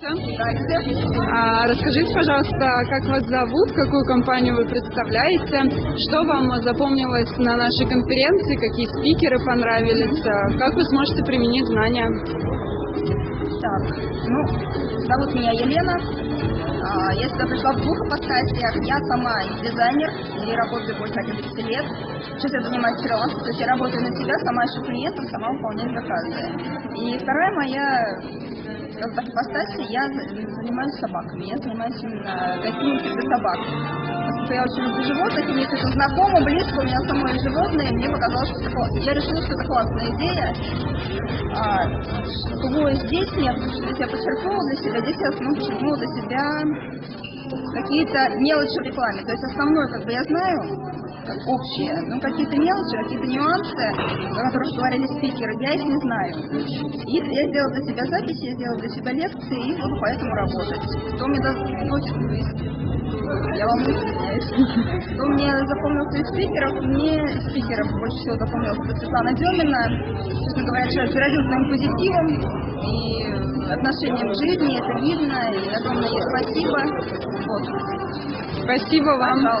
А, расскажите, пожалуйста, как вас зовут, какую компанию вы представляете, что вам запомнилось на нашей конференции, какие спикеры понравились, а, как вы сможете применить знания? Так, ну, зовут меня Елена. А, Я сюда пришла в двух ипостасях. Я сама дизайнер и работаю больше 11 лет. Сейчас я занимаюсь фрилансом, то есть я работаю на себя, сама ищу клиентов, сама выполняю заказы. И вторая моя скажем так, ипостась, я за- занимаюсь собаками. Я занимаюсь именно гостиницей для собак. Поскольку я очень люблю животных, и мне это знакомо, близко, у меня самое животное, мне показалось, что это я решила, что это классная идея. А, что здесь нет, здесь я подчеркнула для себя, здесь я ну, подчеркнула для себя какие-то мелочи в рекламе. То есть основное, как бы я знаю, как общее, но какие-то мелочи, какие-то нюансы, о которых говорили спикеры, я их не знаю. И я сделала для себя записи, я сделала для себя лекции и буду поэтому работать. Что мне даст я вам извиняюсь. Что мне запомнился из спикеров? Мне из спикеров больше всего запомнилась это Светлана Демина. Честно говоря, человек заразил своим позитивом и отношением к жизни, это видно, и огромное ей спасибо. Вот. Спасибо вам.